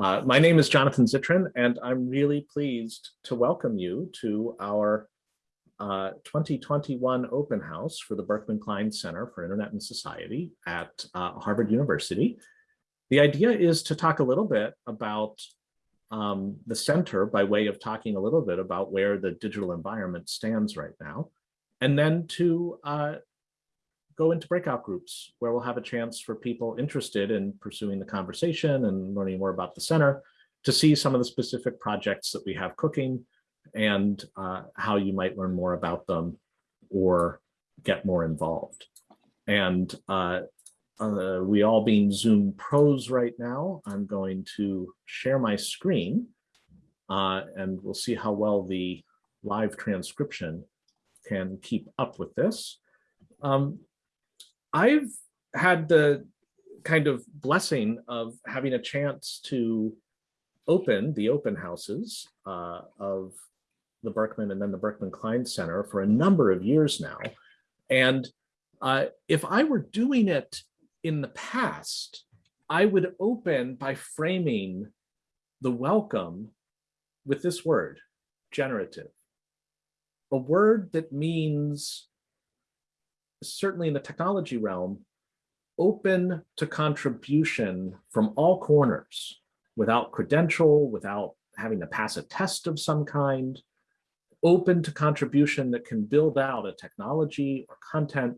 Uh, my name is Jonathan Zittrain, and I'm really pleased to welcome you to our uh, 2021 open house for the Berkman Klein Center for Internet and Society at uh, Harvard University. The idea is to talk a little bit about um, the center by way of talking a little bit about where the digital environment stands right now, and then to uh, go into breakout groups where we'll have a chance for people interested in pursuing the conversation and learning more about the center to see some of the specific projects that we have cooking and uh, how you might learn more about them or get more involved. And uh, uh, we all being Zoom pros right now, I'm going to share my screen uh, and we'll see how well the live transcription can keep up with this. Um, I've had the kind of blessing of having a chance to open the open houses uh, of the Berkman and then the Berkman Klein Center for a number of years now. And uh, if I were doing it in the past, I would open by framing the welcome with this word, generative. A word that means certainly in the technology realm, open to contribution from all corners without credential, without having to pass a test of some kind, open to contribution that can build out a technology or content,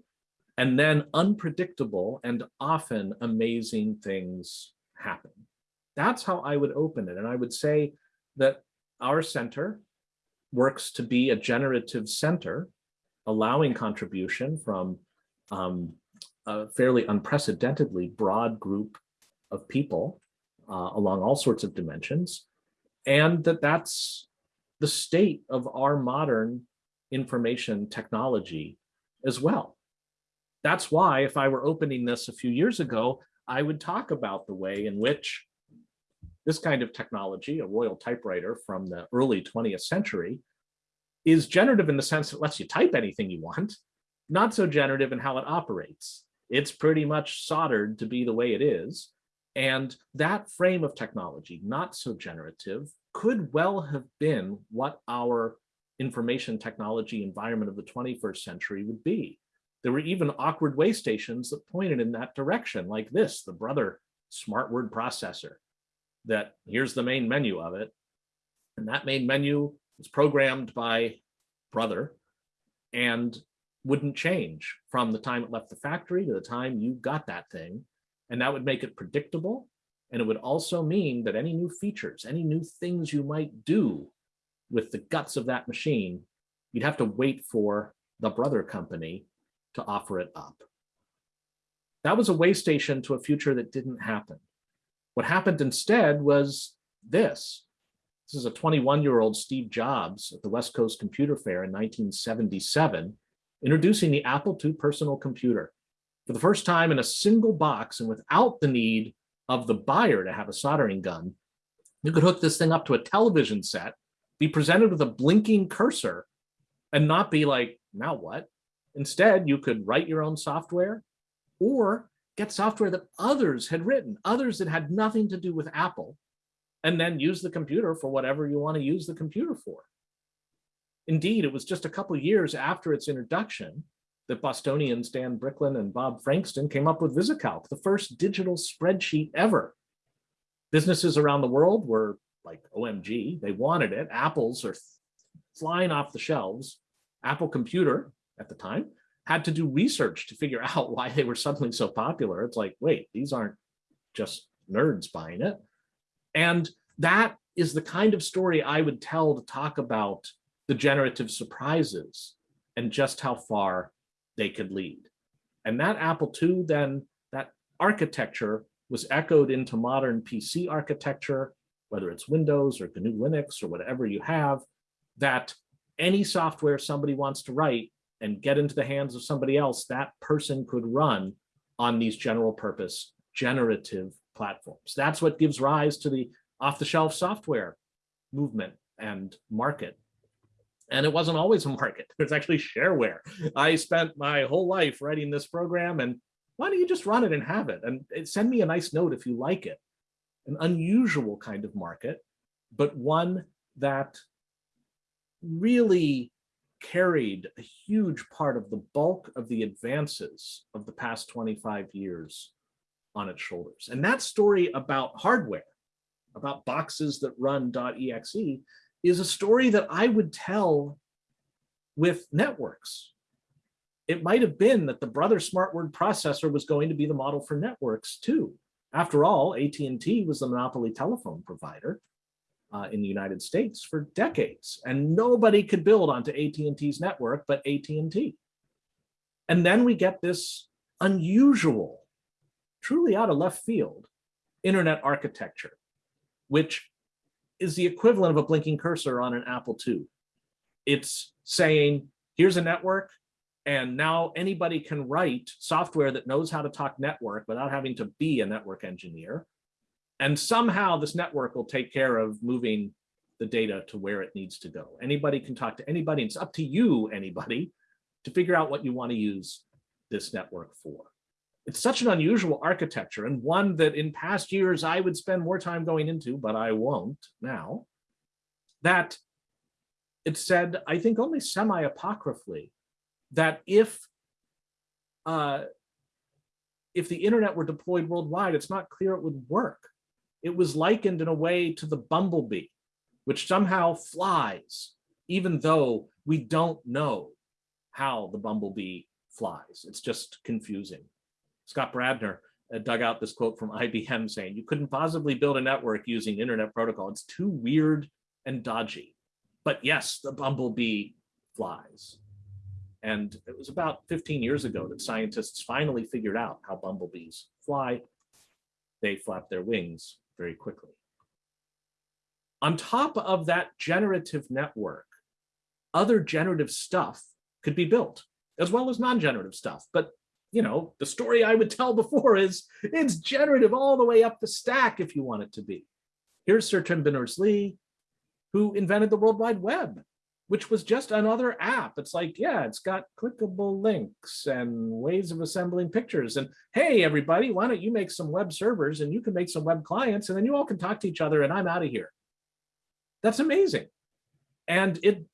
and then unpredictable and often amazing things happen. That's how I would open it. And I would say that our center works to be a generative center allowing contribution from um, a fairly unprecedentedly broad group of people uh, along all sorts of dimensions, and that that's the state of our modern information technology as well. That's why if I were opening this a few years ago, I would talk about the way in which this kind of technology, a royal typewriter from the early 20th century, is generative in the sense that it lets you type anything you want, not so generative in how it operates. It's pretty much soldered to be the way it is. And that frame of technology, not so generative, could well have been what our information technology environment of the 21st century would be. There were even awkward way stations that pointed in that direction, like this, the brother smart word processor, that here's the main menu of it. And that main menu was programmed by brother and wouldn't change from the time it left the factory to the time you got that thing. And that would make it predictable. And it would also mean that any new features, any new things you might do with the guts of that machine, you'd have to wait for the brother company to offer it up. That was a way station to a future that didn't happen. What happened instead was this. This is a 21-year-old Steve Jobs at the West Coast Computer Fair in 1977, introducing the Apple II personal computer. For the first time in a single box and without the need of the buyer to have a soldering gun, you could hook this thing up to a television set, be presented with a blinking cursor, and not be like, now what? Instead, you could write your own software or get software that others had written, others that had nothing to do with Apple, and then use the computer for whatever you want to use the computer for. Indeed, it was just a couple years after its introduction that Bostonians Dan Bricklin and Bob Frankston came up with VisiCalc, the first digital spreadsheet ever. Businesses around the world were like, OMG, they wanted it. Apples are flying off the shelves. Apple Computer at the time had to do research to figure out why they were suddenly so popular. It's like, wait, these aren't just nerds buying it. And that is the kind of story I would tell to talk about the generative surprises and just how far they could lead. And that Apple II, then that architecture was echoed into modern PC architecture, whether it's Windows or GNU Linux or whatever you have, that any software somebody wants to write and get into the hands of somebody else, that person could run on these general purpose generative platforms. That's what gives rise to the off-the-shelf software movement and market. And it wasn't always a market. There's actually shareware. I spent my whole life writing this program and why don't you just run it and have it and eh, send me a nice note if you like it. an unusual kind of market, but one that really carried a huge part of the bulk of the advances of the past 25 years on its shoulders. And that story about hardware, about boxes that run .exe, is a story that I would tell with networks. It might have been that the brother smart word processor was going to be the model for networks too. After all, AT&T was the monopoly telephone provider uh, in the United States for decades, and nobody could build onto AT&T's network but AT&T. And then we get this unusual, truly out of left field, internet architecture, which is the equivalent of a blinking cursor on an Apple II. It's saying, here's a network, and now anybody can write software that knows how to talk network without having to be a network engineer. And somehow this network will take care of moving the data to where it needs to go. Anybody can talk to anybody. It's up to you, anybody, to figure out what you want to use this network for. It's such an unusual architecture and one that in past years I would spend more time going into, but I won't now, that it said, I think only semi-apocryphally, that if uh, if the internet were deployed worldwide, it's not clear it would work. It was likened in a way to the bumblebee, which somehow flies, even though we don't know how the bumblebee flies. It's just confusing. Scott Bradner uh, dug out this quote from IBM saying, you couldn't possibly build a network using internet protocol. It's too weird and dodgy. But yes, the bumblebee flies. And it was about 15 years ago that scientists finally figured out how bumblebees fly. They flap their wings very quickly. On top of that generative network, other generative stuff could be built, as well as non-generative stuff. But you know, the story I would tell before is it's generative all the way up the stack if you want it to be. Here's Sir Tim Berners-Lee, who invented the World Wide Web which was just another app. It's like, yeah, it's got clickable links and ways of assembling pictures. And hey, everybody, why don't you make some web servers and you can make some web clients and then you all can talk to each other and I'm out of here. That's amazing. And it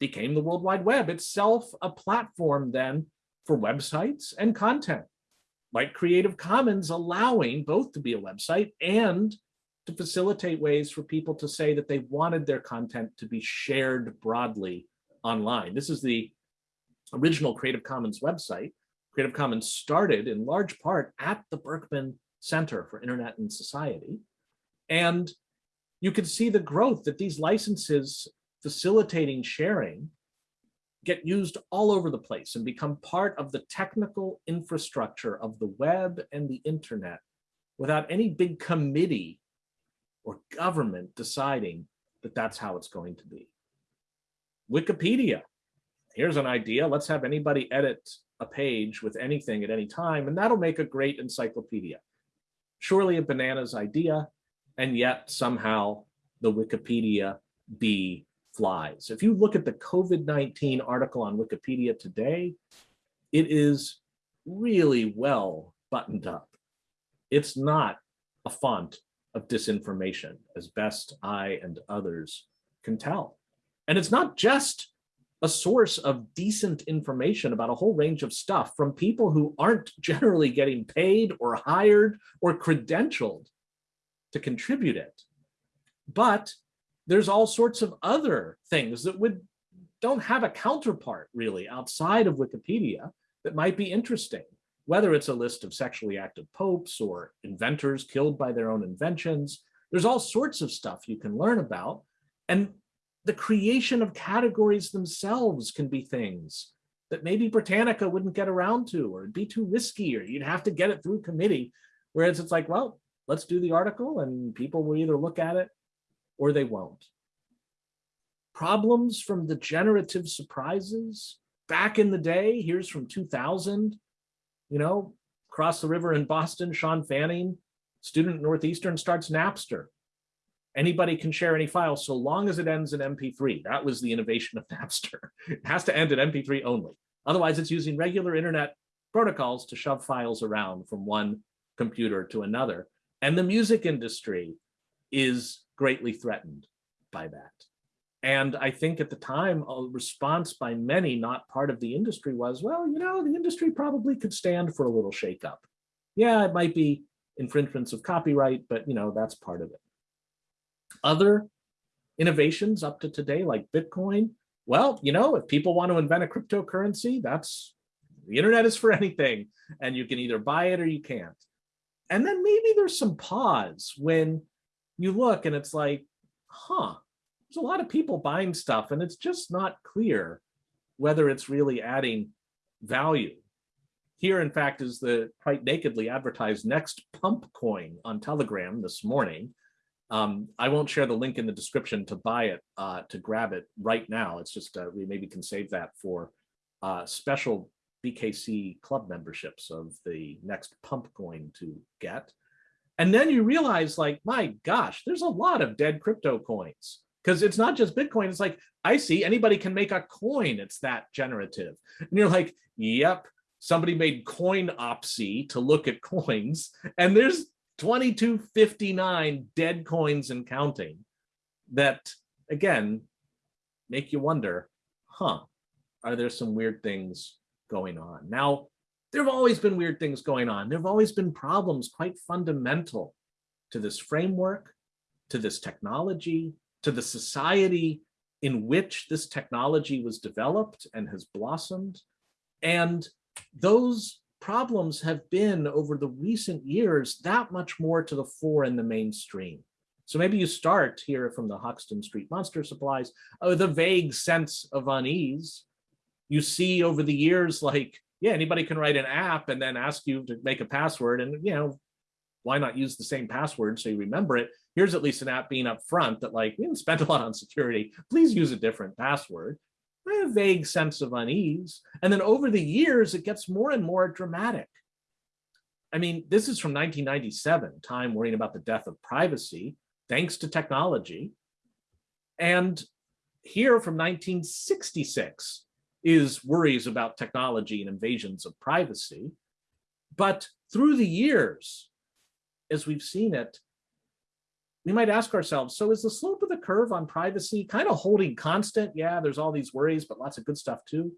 became the World Wide Web itself a platform then for websites and content, like Creative Commons allowing both to be a website and to facilitate ways for people to say that they wanted their content to be shared broadly online. This is the original Creative Commons website. Creative Commons started in large part at the Berkman Center for Internet and Society. And you can see the growth that these licenses facilitating sharing get used all over the place and become part of the technical infrastructure of the web and the internet without any big committee or government deciding that that's how it's going to be. Wikipedia, here's an idea. Let's have anybody edit a page with anything at any time, and that'll make a great encyclopedia. Surely a bananas idea, and yet somehow the Wikipedia bee flies. If you look at the COVID-19 article on Wikipedia today, it is really well buttoned up. It's not a font of disinformation as best I and others can tell. And it's not just a source of decent information about a whole range of stuff from people who aren't generally getting paid or hired or credentialed to contribute it. But there's all sorts of other things that would don't have a counterpart really outside of Wikipedia that might be interesting whether it's a list of sexually active popes or inventors killed by their own inventions. There's all sorts of stuff you can learn about. And the creation of categories themselves can be things that maybe Britannica wouldn't get around to, or it'd be too risky, or you'd have to get it through committee. Whereas it's like, well, let's do the article and people will either look at it or they won't. Problems from the generative surprises back in the day, here's from 2000, you know, across the river in Boston, Sean Fanning, student at Northeastern starts Napster. Anybody can share any file so long as it ends in MP3. That was the innovation of Napster. It has to end in MP3 only. Otherwise, it's using regular internet protocols to shove files around from one computer to another. And the music industry is greatly threatened by that. And I think at the time, a response by many, not part of the industry was, well, you know, the industry probably could stand for a little shakeup. Yeah, it might be infringements of copyright, but you know, that's part of it. Other innovations up to today, like Bitcoin, well, you know, if people want to invent a cryptocurrency, that's the internet is for anything, and you can either buy it or you can't. And then maybe there's some pause when you look and it's like, huh, there's a lot of people buying stuff and it's just not clear whether it's really adding value. Here, in fact, is the quite nakedly advertised next pump coin on Telegram this morning. Um, I won't share the link in the description to buy it, uh, to grab it right now. It's just, uh, we maybe can save that for uh, special BKC club memberships of the next pump coin to get. And then you realize like, my gosh, there's a lot of dead crypto coins because it's not just Bitcoin. It's like, I see anybody can make a coin. It's that generative. And you're like, yep, somebody made Coinopsy to look at coins and there's 2259 dead coins and counting that, again, make you wonder, huh, are there some weird things going on? Now, there have always been weird things going on. There have always been problems quite fundamental to this framework, to this technology, to the society in which this technology was developed and has blossomed. And those problems have been over the recent years that much more to the fore in the mainstream. So maybe you start here from the Hoxton Street Monster Supplies oh, with a vague sense of unease. You see over the years, like, yeah, anybody can write an app and then ask you to make a password and, you know, why not use the same password so you remember it? Here's at least an app being upfront that like, we didn't spend a lot on security. Please use a different password. I have a vague sense of unease. And then over the years, it gets more and more dramatic. I mean, this is from 1997, time worrying about the death of privacy, thanks to technology. And here from 1966 is worries about technology and invasions of privacy. But through the years, as we've seen it, we might ask ourselves, so is the slope of the curve on privacy kind of holding constant? Yeah, there's all these worries, but lots of good stuff too.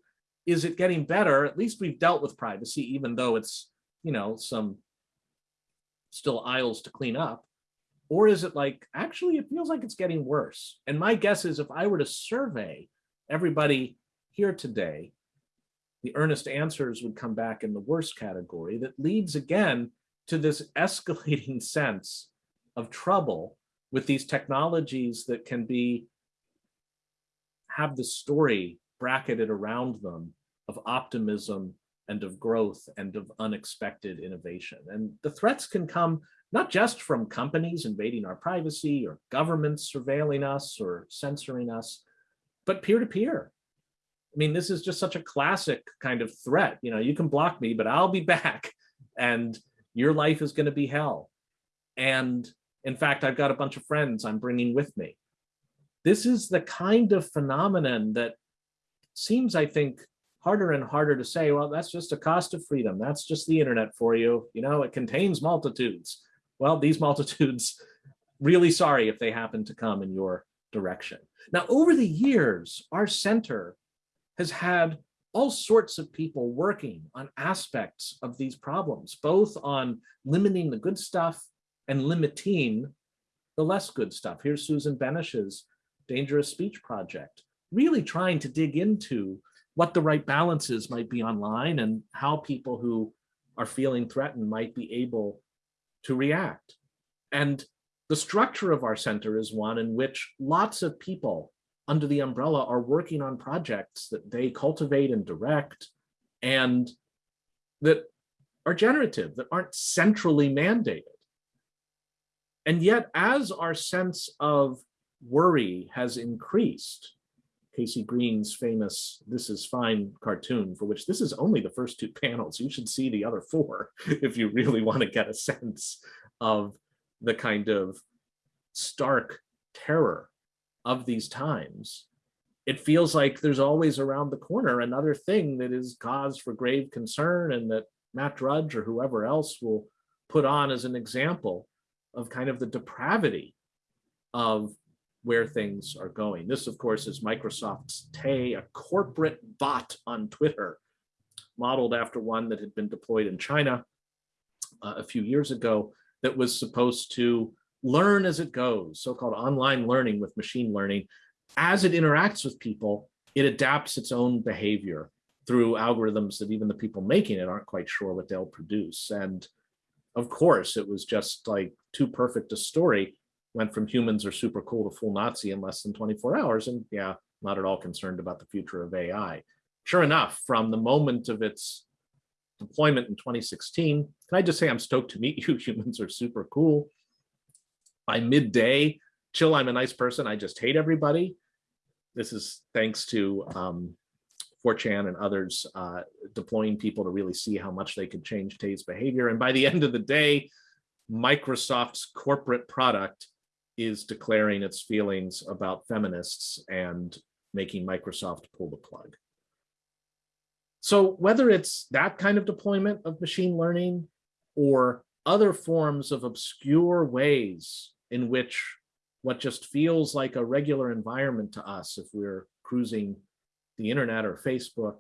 Is it getting better? At least we've dealt with privacy, even though it's, you know, some still aisles to clean up. Or is it like, actually, it feels like it's getting worse. And my guess is if I were to survey everybody here today, the earnest answers would come back in the worst category that leads again to this escalating sense of trouble with these technologies that can be have the story bracketed around them of optimism and of growth and of unexpected innovation. And the threats can come not just from companies invading our privacy or governments surveilling us or censoring us, but peer-to-peer. -peer. I mean, this is just such a classic kind of threat. You know, you can block me, but I'll be back and your life is going to be hell. And in fact, I've got a bunch of friends I'm bringing with me. This is the kind of phenomenon that seems, I think, harder and harder to say, well, that's just a cost of freedom. That's just the internet for you. You know, it contains multitudes. Well, these multitudes, really sorry if they happen to come in your direction. Now, over the years, our center has had all sorts of people working on aspects of these problems, both on limiting the good stuff and limiting the less good stuff. Here's Susan Benesch's Dangerous Speech Project, really trying to dig into what the right balances might be online and how people who are feeling threatened might be able to react. And the structure of our center is one in which lots of people under the umbrella are working on projects that they cultivate and direct and that are generative, that aren't centrally mandated. And yet, as our sense of worry has increased, KC Green's famous This Is Fine cartoon, for which this is only the first two panels. You should see the other four if you really want to get a sense of the kind of stark terror of these times, it feels like there's always around the corner another thing that is cause for grave concern and that Matt Drudge or whoever else will put on as an example of kind of the depravity of where things are going. This, of course, is Microsoft's Tay, a corporate bot on Twitter, modeled after one that had been deployed in China uh, a few years ago that was supposed to learn as it goes, so-called online learning with machine learning. As it interacts with people, it adapts its own behavior through algorithms that even the people making it aren't quite sure what they'll produce. And of course, it was just like too perfect a story went from humans are super cool to full Nazi in less than 24 hours. And yeah, not at all concerned about the future of AI. Sure enough, from the moment of its deployment in 2016, can I just say I'm stoked to meet you. Humans are super cool. By midday, chill, I'm a nice person. I just hate everybody. This is thanks to um, 4chan and others uh, deploying people to really see how much they could change Tay's behavior. And by the end of the day, Microsoft's corporate product is declaring its feelings about feminists and making Microsoft pull the plug. So whether it's that kind of deployment of machine learning or other forms of obscure ways in which what just feels like a regular environment to us if we're cruising the internet or Facebook,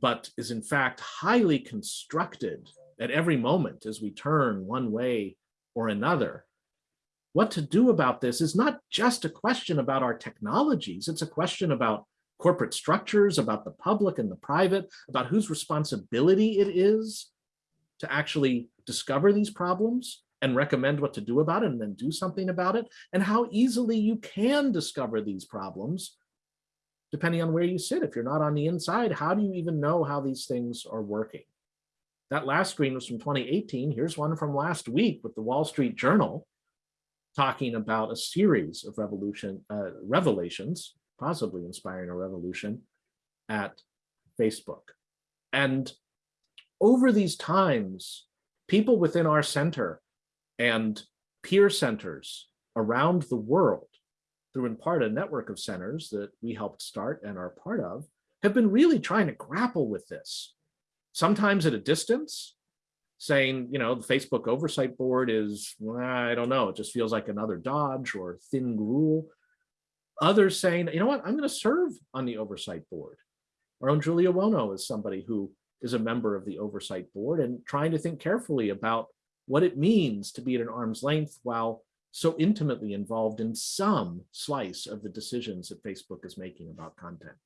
but is in fact highly constructed at every moment as we turn one way or another. What to do about this is not just a question about our technologies, it's a question about corporate structures, about the public and the private, about whose responsibility it is to actually discover these problems and recommend what to do about it and then do something about it, and how easily you can discover these problems depending on where you sit. If you're not on the inside, how do you even know how these things are working? That last screen was from 2018. Here's one from last week with the Wall Street Journal talking about a series of revolution uh, revelations, possibly inspiring a revolution at Facebook. And over these times, people within our center and peer centers around the world, through in part a network of centers that we helped start and are part of, have been really trying to grapple with this. Sometimes at a distance, saying, you know, the Facebook oversight board is, well, I don't know, it just feels like another Dodge or thin gruel. Others saying, you know what, I'm going to serve on the oversight board. Our own Julie Owono is somebody who is a member of the oversight board and trying to think carefully about what it means to be at an arm's length while so intimately involved in some slice of the decisions that Facebook is making about content.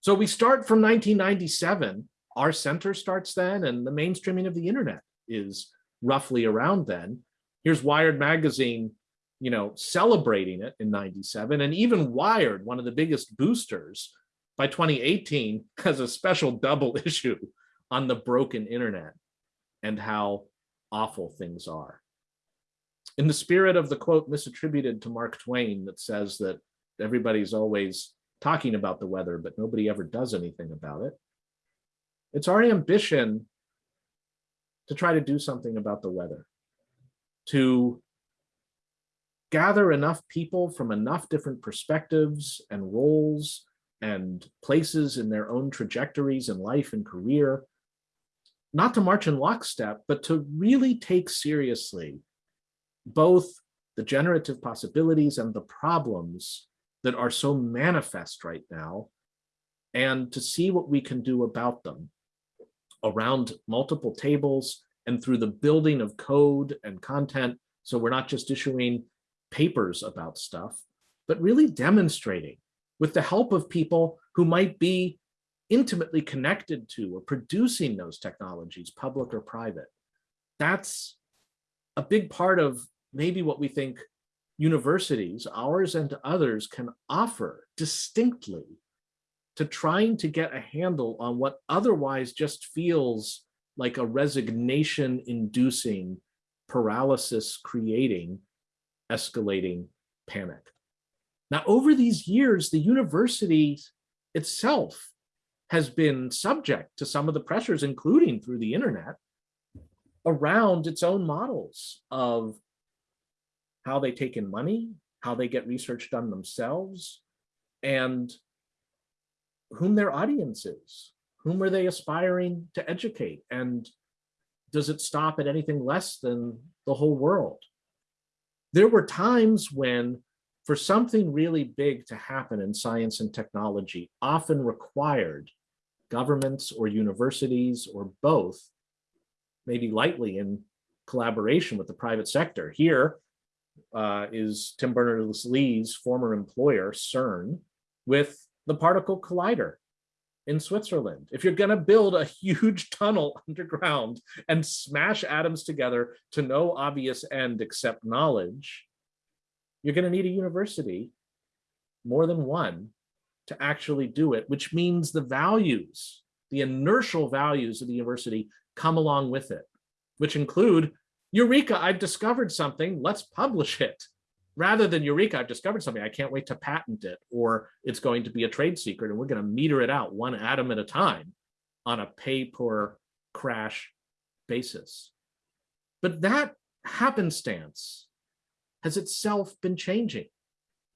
So we start from 1997 our center starts then and the mainstreaming of the internet is roughly around then. Here's Wired magazine, you know, celebrating it in 97 and even Wired, one of the biggest boosters by 2018 has a special double issue on the broken internet and how awful things are. In the spirit of the quote misattributed to Mark Twain that says that everybody's always talking about the weather, but nobody ever does anything about it. It's our ambition to try to do something about the weather, to gather enough people from enough different perspectives and roles and places in their own trajectories in life and career, not to march in lockstep, but to really take seriously both the generative possibilities and the problems that are so manifest right now, and to see what we can do about them around multiple tables and through the building of code and content. So we're not just issuing papers about stuff, but really demonstrating with the help of people who might be intimately connected to or producing those technologies, public or private. That's a big part of maybe what we think universities, ours and others, can offer distinctly to trying to get a handle on what otherwise just feels like a resignation inducing paralysis creating escalating panic. Now, over these years, the university itself has been subject to some of the pressures, including through the internet, around its own models of how they take in money, how they get research done themselves, and whom their audience is, whom are they aspiring to educate? And does it stop at anything less than the whole world? There were times when for something really big to happen in science and technology often required governments or universities or both, maybe lightly in collaboration with the private sector. Here uh, is Tim Berners-Lee's former employer, CERN, with the particle collider in Switzerland. If you're going to build a huge tunnel underground and smash atoms together to no obvious end except knowledge, you're going to need a university, more than one, to actually do it, which means the values, the inertial values of the university come along with it, which include, Eureka, I've discovered something, let's publish it rather than Eureka, I've discovered something, I can't wait to patent it, or it's going to be a trade secret and we're going to meter it out one atom at a time on a pay per crash basis. But that happenstance has itself been changing.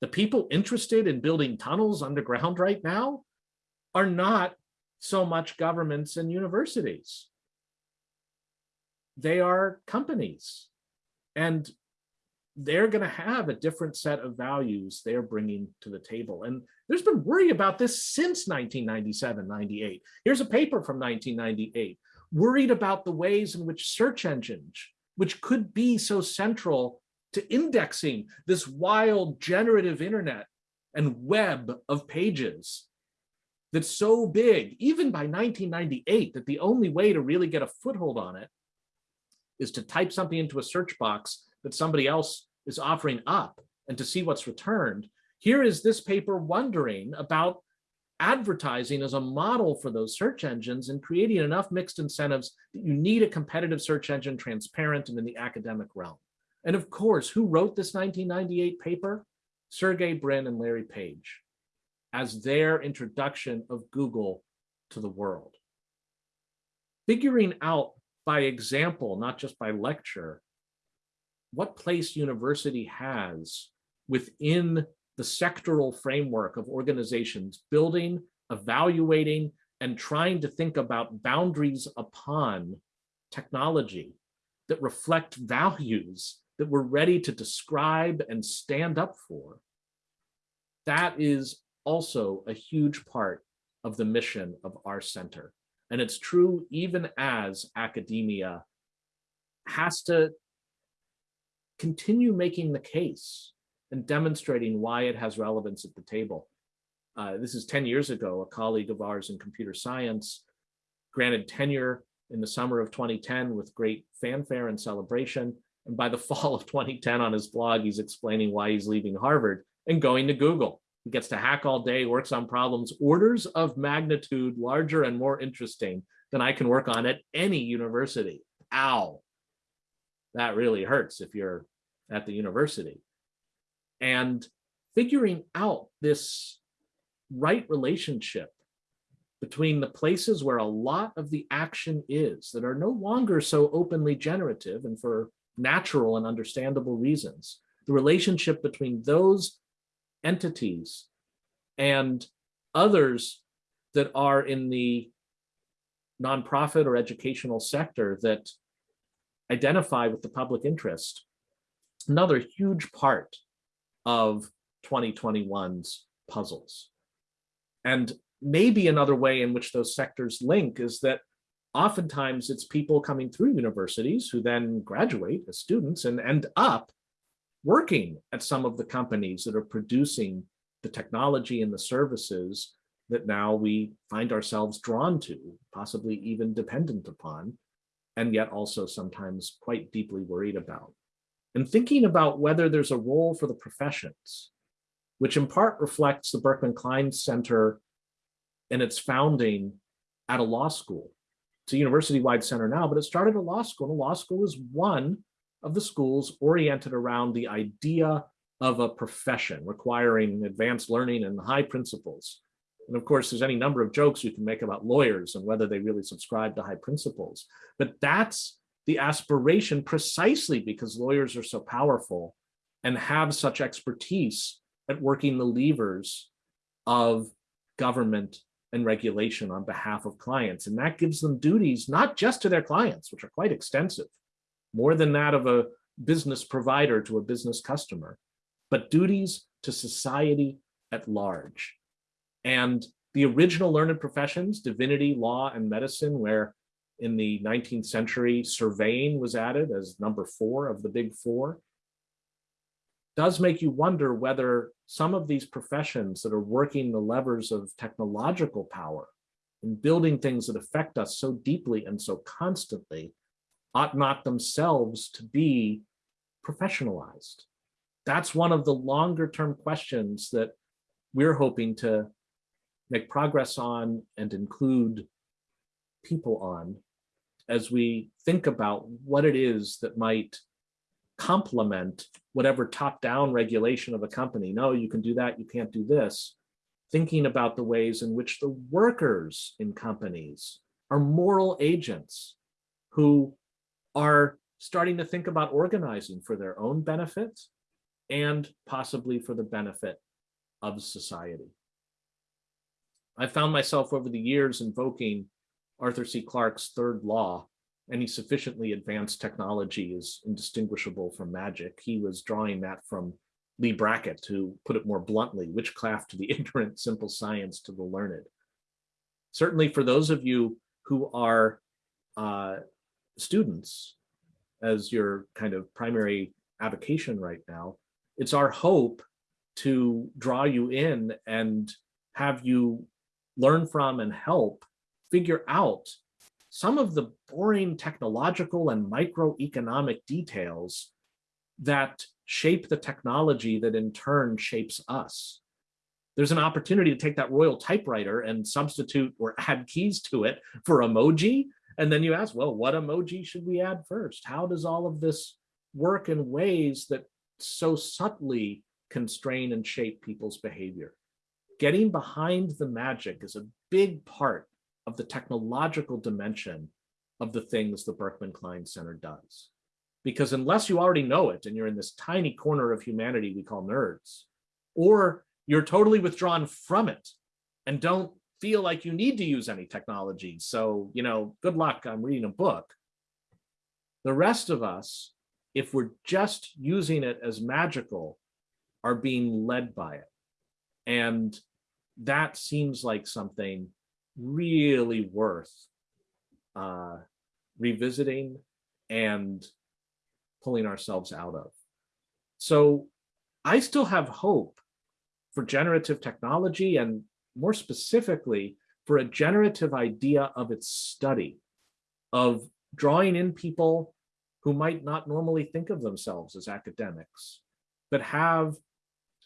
The people interested in building tunnels underground right now are not so much governments and universities. They are companies. And they're going to have a different set of values they're bringing to the table. And there's been worry about this since 1997, 98. Here's a paper from 1998, worried about the ways in which search engines, which could be so central to indexing this wild generative internet and web of pages that's so big, even by 1998, that the only way to really get a foothold on it is to type something into a search box that somebody else is offering up and to see what's returned. Here is this paper wondering about advertising as a model for those search engines and creating enough mixed incentives that you need a competitive search engine transparent and in the academic realm. And of course, who wrote this 1998 paper? Sergey Brin and Larry Page as their introduction of Google to the world. Figuring out by example, not just by lecture, what place university has within the sectoral framework of organizations building, evaluating, and trying to think about boundaries upon technology that reflect values that we're ready to describe and stand up for. That is also a huge part of the mission of our center. And it's true even as academia has to continue making the case and demonstrating why it has relevance at the table. Uh, this is 10 years ago, a colleague of ours in computer science granted tenure in the summer of 2010 with great fanfare and celebration. And by the fall of 2010 on his blog, he's explaining why he's leaving Harvard and going to Google. He gets to hack all day, works on problems orders of magnitude larger and more interesting than I can work on at any university. Ow. That really hurts if you're at the university. And figuring out this right relationship between the places where a lot of the action is that are no longer so openly generative and for natural and understandable reasons, the relationship between those entities and others that are in the nonprofit or educational sector that identify with the public interest another huge part of 2021's puzzles. And maybe another way in which those sectors link is that oftentimes it's people coming through universities who then graduate as students and end up working at some of the companies that are producing the technology and the services that now we find ourselves drawn to, possibly even dependent upon, and yet also sometimes quite deeply worried about and thinking about whether there's a role for the professions, which in part reflects the Berkman Klein Center and its founding at a law school. It's a university-wide center now, but it started a law school. And a law school is one of the schools oriented around the idea of a profession requiring advanced learning and high principles. And of course, there's any number of jokes you can make about lawyers and whether they really subscribe to high principles. But that's the aspiration precisely because lawyers are so powerful and have such expertise at working the levers of government and regulation on behalf of clients. And that gives them duties, not just to their clients, which are quite extensive, more than that of a business provider to a business customer, but duties to society at large. And the original learned professions, divinity, law, and medicine, where in the 19th century, surveying was added as number four of the big four, does make you wonder whether some of these professions that are working the levers of technological power and building things that affect us so deeply and so constantly ought not themselves to be professionalized. That's one of the longer term questions that we're hoping to make progress on and include people on as we think about what it is that might complement whatever top-down regulation of a company. No, you can do that, you can't do this. Thinking about the ways in which the workers in companies are moral agents who are starting to think about organizing for their own benefit and possibly for the benefit of society. I found myself over the years invoking Arthur C. Clarke's third law any sufficiently advanced technology is indistinguishable from magic. He was drawing that from Leigh Brackett, to put it more bluntly, witchcraft to the ignorant, simple science to the learned. Certainly for those of you who are uh, students as your kind of primary avocation right now, it's our hope to draw you in and have you learn from and help figure out some of the boring technological and microeconomic details that shape the technology that in turn shapes us. There's an opportunity to take that royal typewriter and substitute or add keys to it for emoji. And then you ask, well, what emoji should we add first? How does all of this work in ways that so subtly constrain and shape people's behavior? Getting behind the magic is a big part of the technological dimension of the things the Berkman Klein Center does. Because unless you already know it and you're in this tiny corner of humanity we call nerds, or you're totally withdrawn from it and don't feel like you need to use any technology. So, you know, good luck, I'm reading a book. The rest of us, if we're just using it as magical, are being led by it. And that seems like something really worth uh, revisiting and pulling ourselves out of. So I still have hope for generative technology and more specifically for a generative idea of its study, of drawing in people who might not normally think of themselves as academics, but have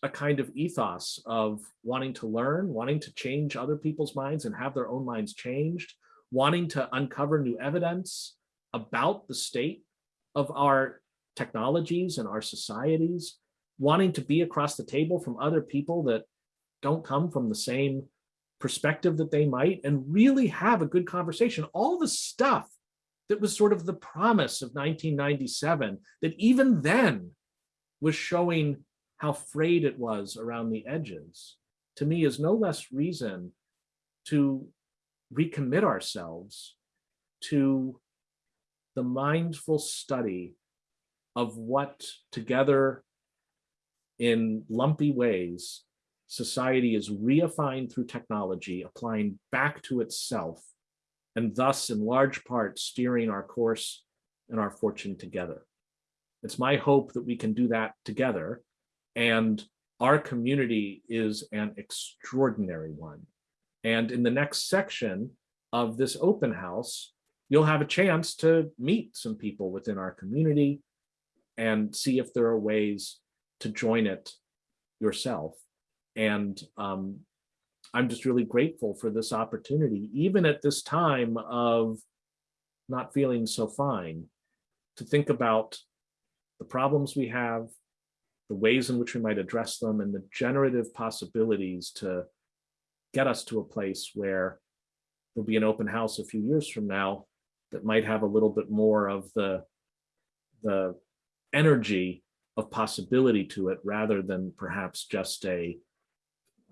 a kind of ethos of wanting to learn, wanting to change other people's minds and have their own minds changed, wanting to uncover new evidence about the state of our technologies and our societies, wanting to be across the table from other people that don't come from the same perspective that they might and really have a good conversation. All the stuff that was sort of the promise of 1997 that even then was showing how frayed it was around the edges, to me is no less reason to recommit ourselves to the mindful study of what together in lumpy ways society is reifying through technology, applying back to itself, and thus in large part steering our course and our fortune together. It's my hope that we can do that together and our community is an extraordinary one. And in the next section of this open house, you'll have a chance to meet some people within our community and see if there are ways to join it yourself. And um, I'm just really grateful for this opportunity, even at this time of not feeling so fine, to think about the problems we have, the ways in which we might address them and the generative possibilities to get us to a place where there'll be an open house a few years from now that might have a little bit more of the, the energy of possibility to it rather than perhaps just a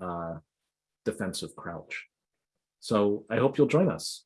uh, defensive crouch. So I hope you'll join us.